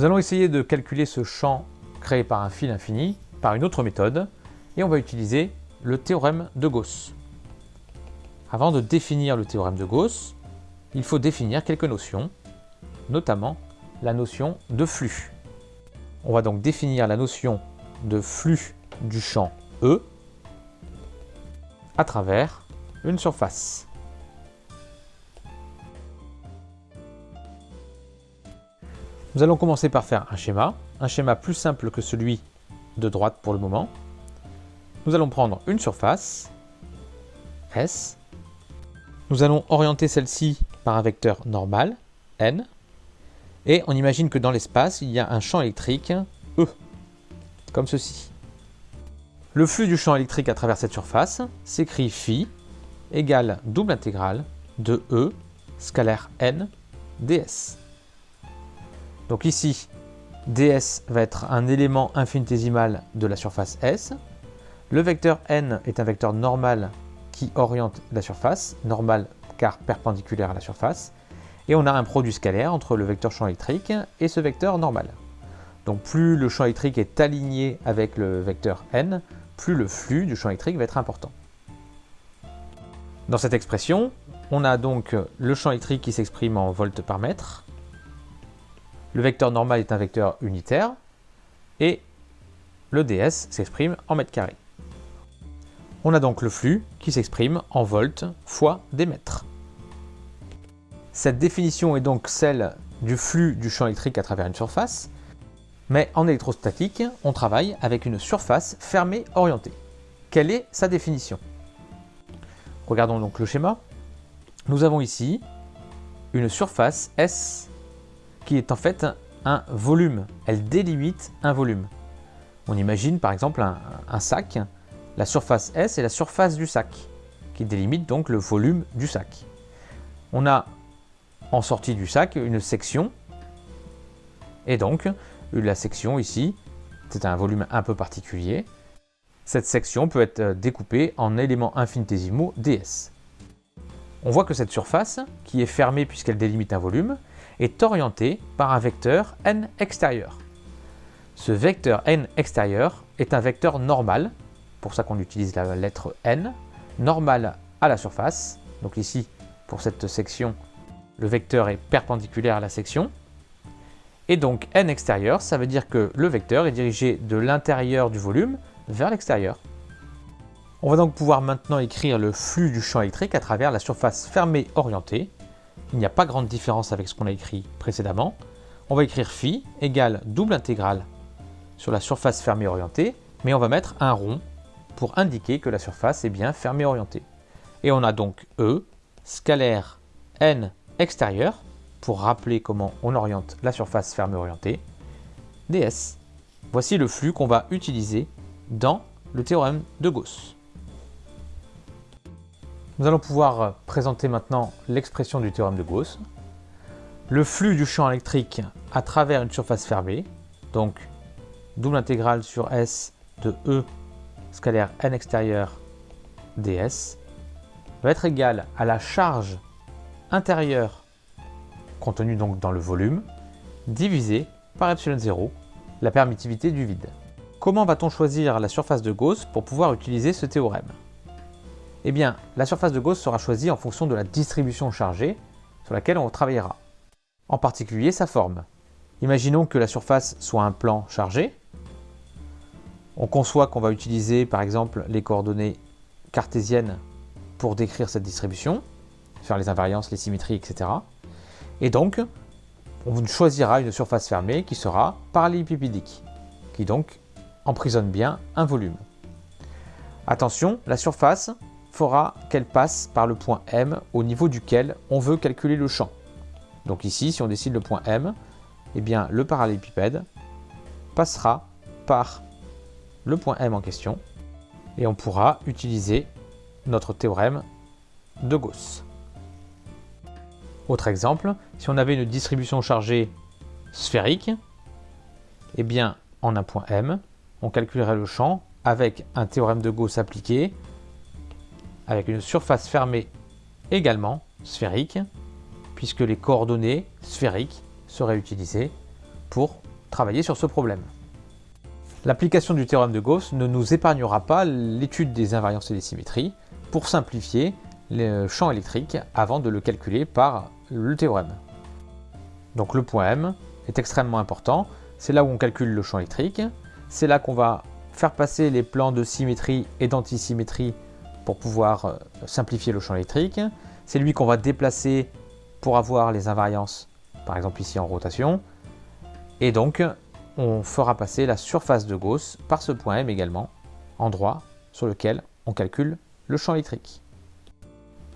Nous allons essayer de calculer ce champ créé par un fil infini par une autre méthode et on va utiliser le théorème de Gauss. Avant de définir le théorème de Gauss, il faut définir quelques notions, notamment la notion de flux. On va donc définir la notion de flux du champ E à travers une surface. Nous allons commencer par faire un schéma, un schéma plus simple que celui de droite pour le moment. Nous allons prendre une surface, S. Nous allons orienter celle-ci par un vecteur normal, N. Et on imagine que dans l'espace, il y a un champ électrique, E, comme ceci. Le flux du champ électrique à travers cette surface s'écrit phi égale double intégrale de E scalaire N ds. Donc ici, ds va être un élément infinitésimal de la surface S. Le vecteur n est un vecteur normal qui oriente la surface, normal car perpendiculaire à la surface. Et on a un produit scalaire entre le vecteur champ électrique et ce vecteur normal. Donc plus le champ électrique est aligné avec le vecteur n, plus le flux du champ électrique va être important. Dans cette expression, on a donc le champ électrique qui s'exprime en volts par mètre, le vecteur normal est un vecteur unitaire et le ds s'exprime en mètres carrés. On a donc le flux qui s'exprime en volts fois des mètres. Cette définition est donc celle du flux du champ électrique à travers une surface, mais en électrostatique, on travaille avec une surface fermée orientée. Quelle est sa définition? Regardons donc le schéma. Nous avons ici une surface S qui est en fait un volume. Elle délimite un volume. On imagine par exemple un, sac, la surface S est la surface du sac, qui délimite donc le volume du sac. On a en sortie du sac une section, et donc la section ici, c'est un volume un peu particulier. Cette section peut être découpée en éléments infinitésimaux ds. On voit que cette surface, qui est fermée puisqu'elle délimite un volume, est orienté par un vecteur n extérieur. Ce vecteur n extérieur est un vecteur normal, pour ça qu'on utilise la lettre n, normal à la surface. Donc ici, pour cette section, le vecteur est perpendiculaire à la section. Et donc n extérieur, ça veut dire que le vecteur est dirigé de l'intérieur du volume vers l'extérieur. On va donc pouvoir maintenant écrire le flux du champ électrique à travers la surface fermée orientée, il n'y a pas grande différence avec ce qu'on a écrit précédemment. On va écrire phi égale double intégrale sur la surface fermée orientée, mais on va mettre un rond pour indiquer que la surface est bien fermée orientée. Et on a donc E, scalaire n extérieur, pour rappeler comment on oriente la surface fermée orientée, ds. Voici le flux qu'on va utiliser dans le théorème de Gauss. Nous allons pouvoir euh, présenter maintenant l'expression du théorème de Gauss. Le flux du champ électrique à travers une surface fermée, donc double intégrale sur S de E scalaire n extérieur ds, va être égal à la charge intérieure contenue donc dans le volume, divisé par epsilon 0, la permittivité du vide. Comment va-t-on choisir la surface de Gauss pour pouvoir utiliser ce théorème? Eh bien, la surface de Gauss sera choisie en fonction de la distribution chargée sur laquelle on travaillera. En particulier sa forme. Imaginons que la surface soit un plan chargé. On conçoit qu'on va utiliser par exemple les coordonnées cartésiennes pour décrire cette distribution, faire les invariances, les symétries, etc. Et donc, on choisira une surface fermée qui sera parallélépipédique, qui donc emprisonne bien un volume. Attention, la surface fera qu'elle passe par le point M au niveau duquel on veut calculer le champ. Donc ici, si on décide le point M, eh bien le parallélépipède passera par le point M en question et on pourra utiliser notre théorème de Gauss. Autre exemple, si on avait une distribution chargée sphérique, eh bien en un point M, on calculerait le champ avec un théorème de Gauss appliqué avec une surface fermée également sphérique, puisque les coordonnées sphériques seraient utilisées pour travailler sur ce problème. L'application du théorème de Gauss ne nous épargnera pas l'étude des invariances et des symétries pour simplifier le champ électrique avant de le calculer par le théorème. Donc le point M est extrêmement important, c'est là où on calcule le champ électrique, c'est là qu'on va faire passer les plans de symétrie et d'antisymétrie pour pouvoir euh, simplifier le champ électrique, c'est lui qu'on va déplacer pour avoir les invariances, par exemple ici en rotation, et donc on fera passer la surface de Gauss par ce point M également, endroit sur lequel on calcule le champ électrique.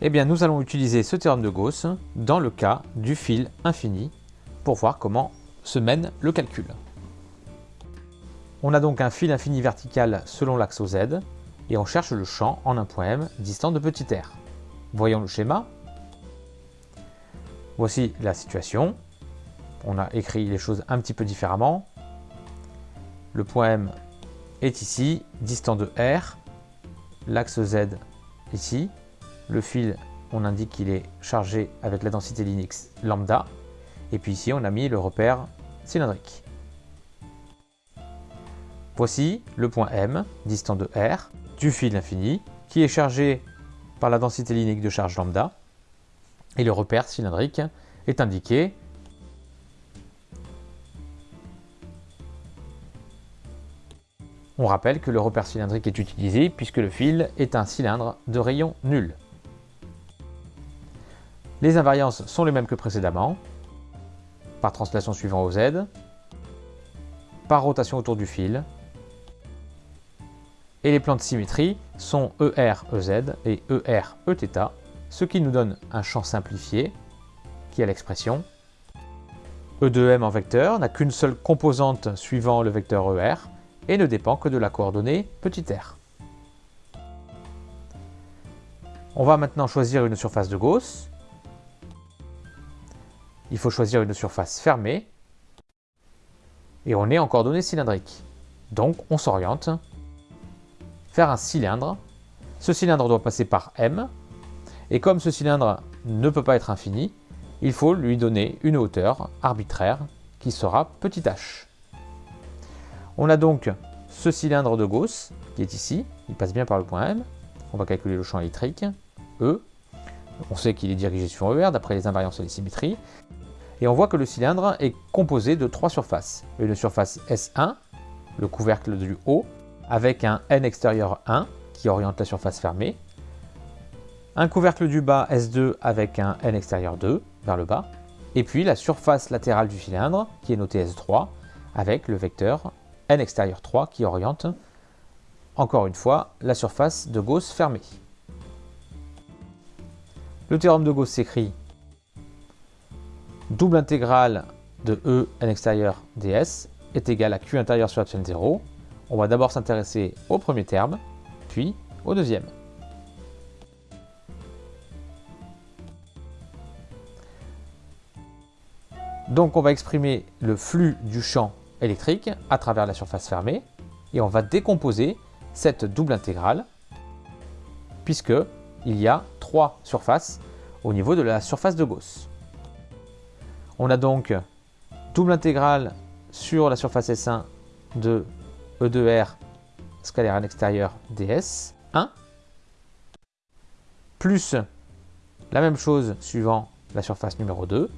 Eh bien, nous allons utiliser ce théorème de Gauss dans le cas du fil infini pour voir comment se mène le calcul. On a donc un fil infini vertical selon l'axe OZ et on cherche le champ en un point M distant de petit r. Voyons le schéma. Voici la situation. On a écrit les choses un petit peu différemment. Le point M est ici, distant de R. L'axe Z ici. Le fil, on indique qu'il est chargé avec la densité Linux lambda. Et puis ici, on a mis le repère cylindrique. Voici le point M, distant de R, du fil infini, qui est chargé par la densité linéique de charge lambda. Et le repère cylindrique est indiqué On rappelle que le repère cylindrique est utilisé puisque le fil est un cylindre de rayon nul. Les invariances sont les mêmes que précédemment, par translation suivant au Z, par rotation autour du fil, et les plans de symétrie sont ER, EZ et ER, Eθ, ce qui nous donne un champ simplifié, qui a l'expression E de M en vecteur n'a qu'une seule composante suivant le vecteur ER, et ne dépend que de la coordonnée petit r. On va maintenant choisir une surface de Gauss, il faut choisir une surface fermée et on est en coordonnées cylindriques. Donc on s'oriente vers un cylindre. Ce cylindre doit passer par M et comme ce cylindre ne peut pas être infini, il faut lui donner une hauteur arbitraire qui sera petit h. On a donc ce cylindre de Gauss qui est ici, il passe bien par le point M. On va calculer le champ électrique, E. On sait qu'il est dirigé sur ER d'après les invariances et les symétries. Et on voit que le cylindre est composé de trois surfaces. Une surface S1, le couvercle du haut, avec un N extérieur 1 qui oriente la surface fermée. Un couvercle du bas S2 avec un N extérieur 2 vers le bas. Et puis la surface latérale du cylindre qui est notée S3 avec le vecteur N extérieur 3 qui oriente, encore une fois, la surface de Gauss fermée. Le théorème de Gauss s'écrit double intégrale de E n extérieur ds est égal à Q intérieur sur epsilon 0. On va d'abord s'intéresser au premier terme, puis au deuxième. Donc on va exprimer le flux du champ électrique à travers la surface fermée et on va décomposer cette double intégrale puisque il y a trois surfaces au niveau de la surface de Gauss. On a donc double intégrale sur la surface S1 de E 2 R scalaire à l'extérieur ds 1 plus la même chose suivant la surface numéro 2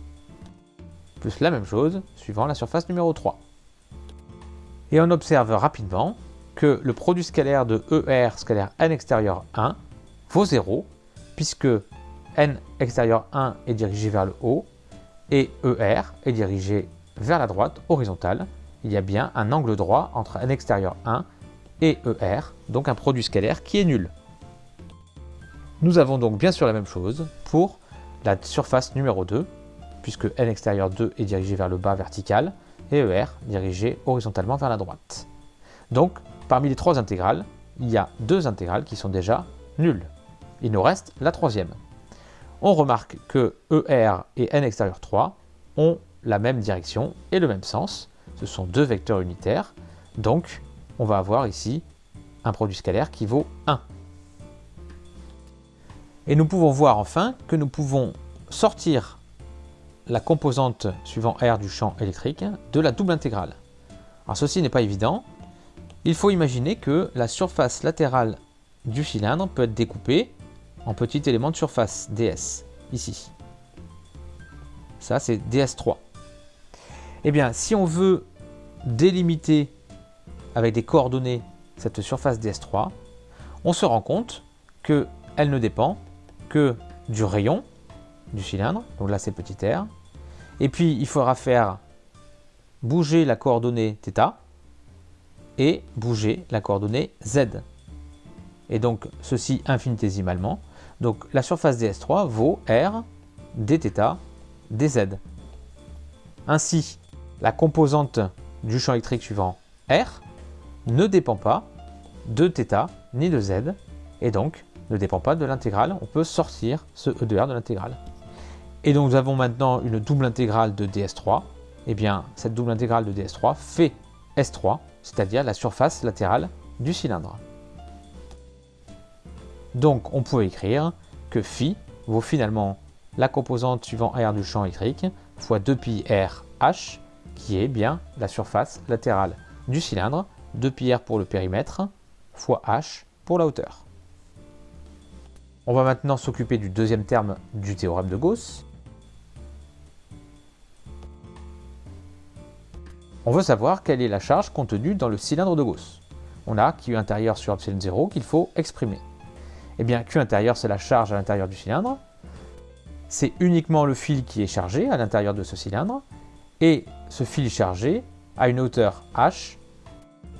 plus la même chose suivant la surface numéro 3. Et on observe rapidement que le produit scalaire de ER scalaire n extérieur 1 vaut 0, puisque n extérieur 1 est dirigé vers le haut et ER est dirigé vers la droite horizontale. Il y a bien un angle droit entre n extérieur 1 et ER, donc un produit scalaire qui est nul. Nous avons donc bien sûr la même chose pour la surface numéro 2, puisque n extérieur 2 est dirigé vers le bas vertical, et ER dirigé horizontalement vers la droite. Donc, parmi les trois intégrales, il y a deux intégrales qui sont déjà nulles. Il nous reste la troisième. On remarque que ER et n extérieur 3 ont la même direction et le même sens. Ce sont deux vecteurs unitaires. Donc, on va avoir ici un produit scalaire qui vaut 1. Et nous pouvons voir enfin que nous pouvons sortir la composante suivant R du champ électrique de la double intégrale. Alors ceci n'est pas évident. Il faut imaginer que la surface latérale du cylindre peut être découpée en petits éléments de surface, ds, ici. Ça, c'est ds3. Eh bien, si on veut délimiter avec des coordonnées cette surface ds3, on se rend compte qu'elle ne dépend que du rayon du cylindre, donc là c'est petit r, et puis il faudra faire bouger la coordonnée θ et bouger la coordonnée z. Et donc ceci infinitésimalement. Donc la surface ds3 vaut r dθ dz. Ainsi, la composante du champ électrique suivant R ne dépend pas de θ ni de z et donc ne dépend pas de l'intégrale. On peut sortir ce E de R de l'intégrale. Et donc nous avons maintenant une double intégrale de ds3. Et eh bien cette double intégrale de ds3 fait S3, c'est-à-dire la surface latérale du cylindre. Donc on peut écrire que phi vaut finalement la composante suivant R du champ électrique fois 2pi R H qui est bien la surface latérale du cylindre, 2πr pour le périmètre, fois h pour la hauteur. On va maintenant s'occuper du deuxième terme du théorème de Gauss. On veut savoir quelle est la charge contenue dans le cylindre de Gauss. On a Q intérieur sur epsilon 0 qu'il faut exprimer. Eh bien, Q intérieur, c'est la charge à l'intérieur du cylindre. C'est uniquement le fil qui est chargé à l'intérieur de ce cylindre. Et ce fil chargé a une hauteur h,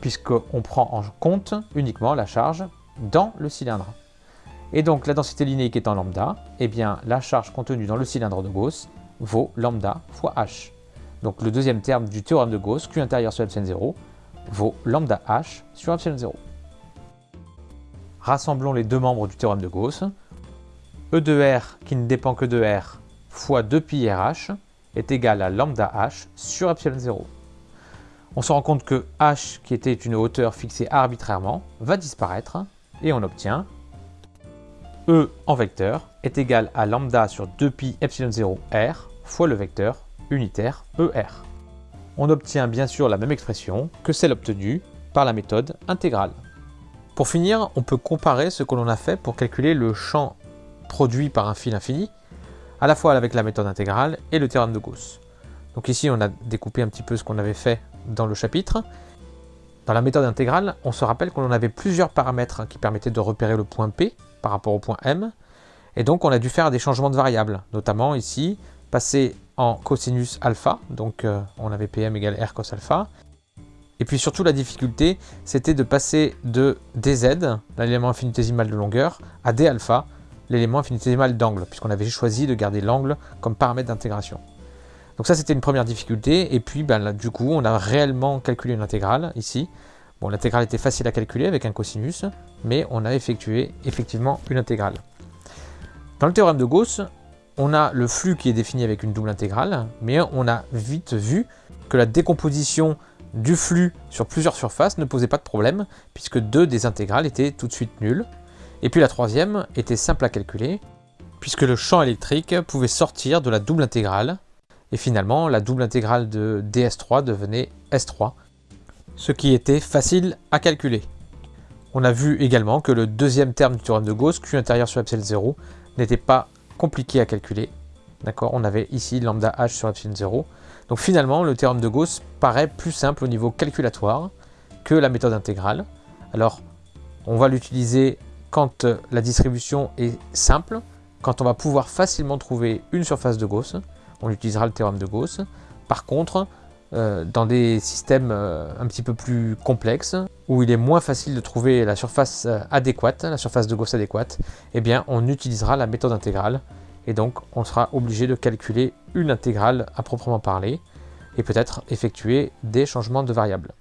puisqu'on prend en compte uniquement la charge dans le cylindre. Et donc la densité linéique étant lambda, eh bien la charge contenue dans le cylindre de Gauss vaut lambda fois h. Donc le deuxième terme du théorème de Gauss, Q intérieur sur epsilon 0, vaut lambda h sur epsilon 0. Rassemblons les deux membres du théorème de Gauss. E de R qui ne dépend que de R fois 2pi RH est égal à lambda h sur epsilon 0. On se rend compte que h, qui était une hauteur fixée arbitrairement, va disparaître et on obtient E en vecteur est égal à lambda sur 2pi epsilon 0 r fois le vecteur unitaire ER. On obtient bien sûr la même expression que celle obtenue par la méthode intégrale. Pour finir, on peut comparer ce que l'on a fait pour calculer le champ produit par un fil infini à la fois avec la méthode intégrale et le théorème de Gauss. Donc ici, on a découpé un petit peu ce qu'on avait fait dans le chapitre. Dans la méthode intégrale, on se rappelle qu'on avait plusieurs paramètres qui permettaient de repérer le point P par rapport au point M. Et donc, on a dû faire des changements de variables, notamment ici, passer en cosinus alpha, donc euh, on avait PM égale R cos alpha. Et puis surtout, la difficulté, c'était de passer de dz, l'élément infinitésimal de longueur, à d alpha, l'élément infinitésimal d'angle, puisqu'on avait choisi de garder l'angle comme paramètre d'intégration. Donc ça, c'était une première difficulté. Et puis, ben, du coup, on a réellement calculé une intégrale ici. Bon, l'intégrale était facile à calculer avec un cosinus, mais on a effectué effectivement une intégrale. Dans le théorème de Gauss, on a le flux qui est défini avec une double intégrale, mais on a vite vu que la décomposition du flux sur plusieurs surfaces ne posait pas de problème, puisque deux des intégrales étaient tout de suite nulles. Et puis la troisième était simple à calculer, puisque le champ électrique pouvait sortir de la double intégrale, et finalement la double intégrale de ds3 devenait s3, ce qui était facile à calculer. On a vu également que le deuxième terme du théorème de Gauss, Q intérieur sur epsilon 0, n'était pas compliqué à calculer. D'accord On avait ici lambda h sur epsilon 0. Donc finalement, le théorème de Gauss paraît plus simple au niveau calculatoire que la méthode intégrale. Alors, on va l'utiliser quand euh, la distribution est simple, quand on va pouvoir facilement trouver une surface de Gauss, on utilisera le théorème de Gauss. Par contre, euh, dans des systèmes euh, un petit peu plus complexes, où il est moins facile de trouver la surface adéquate, la surface de Gauss adéquate, eh bien on utilisera la méthode intégrale, et donc on sera obligé de calculer une intégrale à proprement parler, et peut-être effectuer des changements de variables.